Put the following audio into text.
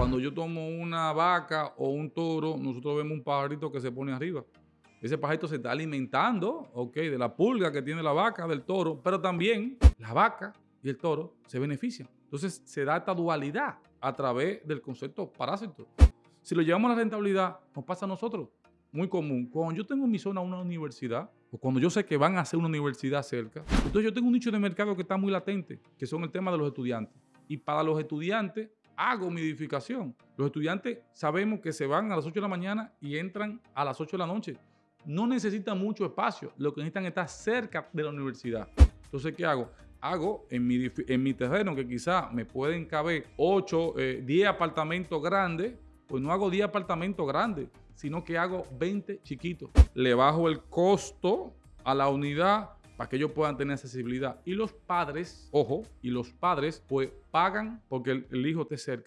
Cuando yo tomo una vaca o un toro, nosotros vemos un pajarito que se pone arriba. Ese pajarito se está alimentando, ok, de la pulga que tiene la vaca, del toro, pero también la vaca y el toro se benefician. Entonces se da esta dualidad a través del concepto parásito. Si lo llevamos a la rentabilidad, nos pasa a nosotros. Muy común. Cuando yo tengo en mi zona una universidad, o cuando yo sé que van a hacer una universidad cerca, entonces yo tengo un nicho de mercado que está muy latente, que son el tema de los estudiantes. Y para los estudiantes hago mi edificación. Los estudiantes sabemos que se van a las 8 de la mañana y entran a las 8 de la noche. No necesitan mucho espacio, lo que necesitan es estar cerca de la universidad. Entonces, ¿qué hago? Hago en mi, en mi terreno que quizá me pueden caber 8, 10 apartamentos grandes, pues no hago 10 apartamentos grandes, sino que hago 20 chiquitos. Le bajo el costo a la unidad para que ellos puedan tener accesibilidad. Y los padres, ojo, y los padres pues pagan porque el, hijo esté cerca.